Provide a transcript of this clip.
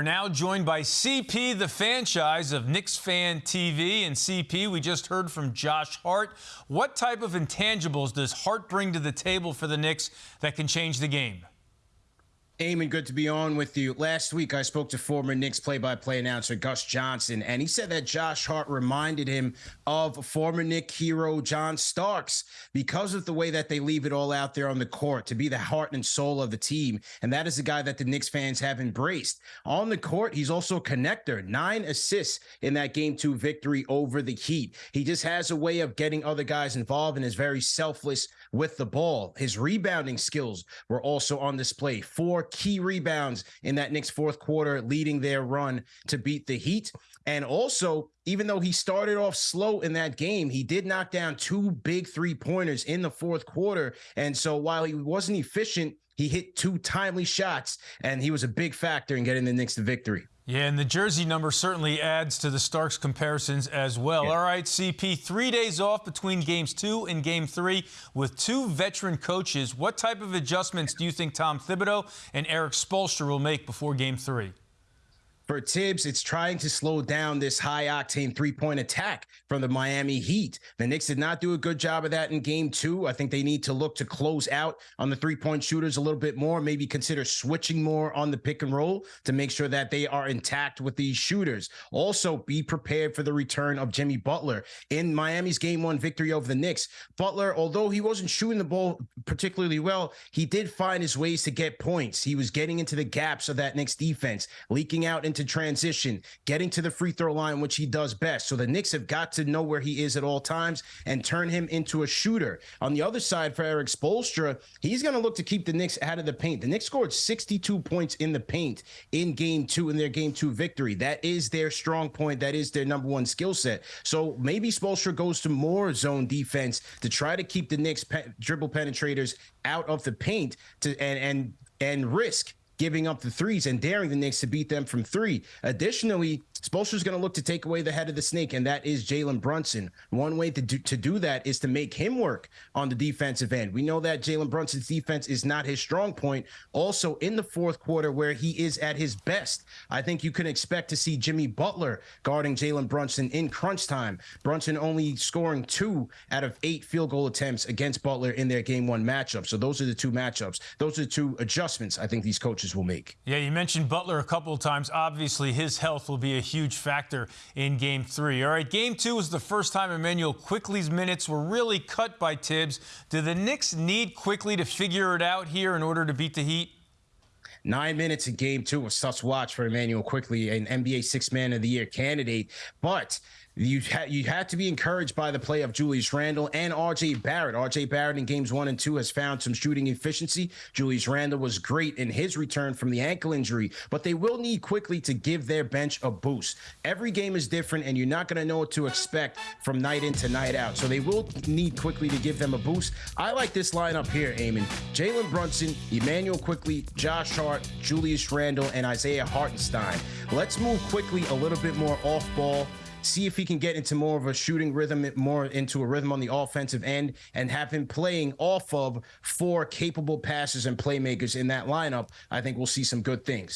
are now joined by CP, the franchise of Knicks Fan TV. And CP, we just heard from Josh Hart. What type of intangibles does Hart bring to the table for the Knicks that can change the game? Eamon, good to be on with you. Last week, I spoke to former Knicks play-by-play announcer Gus Johnson, and he said that Josh Hart reminded him of former Knick hero John Starks because of the way that they leave it all out there on the court to be the heart and soul of the team. And that is a guy that the Knicks fans have embraced. On the court, he's also a connector. Nine assists in that Game 2 victory over the Heat. He just has a way of getting other guys involved and is very selfless with the ball. His rebounding skills were also on display. Four key rebounds in that Knicks fourth quarter, leading their run to beat the Heat. And also, even though he started off slow in that game, he did knock down two big three pointers in the fourth quarter. And so while he wasn't efficient, he hit two timely shots, and he was a big factor in getting the Knicks to victory. Yeah, and the jersey number certainly adds to the Starks comparisons as well. Yeah. All right, CP, three days off between games two and game three with two veteran coaches. What type of adjustments do you think Tom Thibodeau and Erik Spoelstra will make before game three? For Thibs, it's trying to slow down this high octane three point attack from the Miami Heat. The Knicks did not do a good job of that in game two. I think they need to look to close out on the three point shooters a little bit more, maybe consider switching more on the pick and roll to make sure that they are intact with these shooters. Also, be prepared for the return of Jimmy Butler in Miami's game one victory over the Knicks. Butler, although he wasn't shooting the ball particularly well, he did find his ways to get points. He was getting into the gaps of that Knicks defense, leaking out into transition, getting to the free throw line, which he does best. So the Knicks have got to know where he is at all times and turn him into a shooter. On the other side, for Erik Spoelstra, he's going to look to keep the Knicks out of the paint. The Knicks scored 62 points in the paint in game two in their game two victory. That is their strong point. That is their number one skill set. So maybe Spoelstra goes to more zone defense to try to keep the Knicks pe dribble penetrators out of the paint to and and and risk giving up the threes and daring the Knicks to beat them from three. Additionally, Spoelstra's going to look to take away the head of the snake, and that is Jalen Brunson. One way to do, to do that is to make him work on the defensive end. We know that Jalen Brunson's defense is not his strong point. Also, in the fourth quarter, where he is at his best, I think you can expect to see Jimmy Butler guarding Jalen Brunson in crunch time. Brunson only scoring two out of eight field goal attempts against Butler in their game one matchup. So those are the two matchups. Those are the two adjustments I think these coaches will make. Yeah, you mentioned Butler a couple of times. Obviously, his health will be a huge factor in game three. All right, game two was the first time Immanuel Quickley's minutes were really cut by Thibs. Do the Knicks need Quickley to figure it out here in order to beat the Heat? Nine minutes in game two was to watch for Immanuel Quickley, an NBA Six Man of the Year candidate. But you had you had to be encouraged by the play of Julius Randle and RJ Barrett. RJ Barrett in games one and two has found some shooting efficiency. Julius Randle was great in his return from the ankle injury, but they will need Quickley to give their bench a boost. Every game is different, and you're not going to know what to expect from night in to night out. So they will need Quickley to give them a boost. I like this lineup here, Eamon. Jalen Brunson, Immanuel Quickley, Josh Hart, Julius Randle, and Isaiah Hartenstein. Let's move Quickley a little bit more off ball see if he can get into more of a shooting rhythm, more into a rhythm on the offensive end, and have him playing off of four capable passers and playmakers in that lineup. I think we'll see some good things.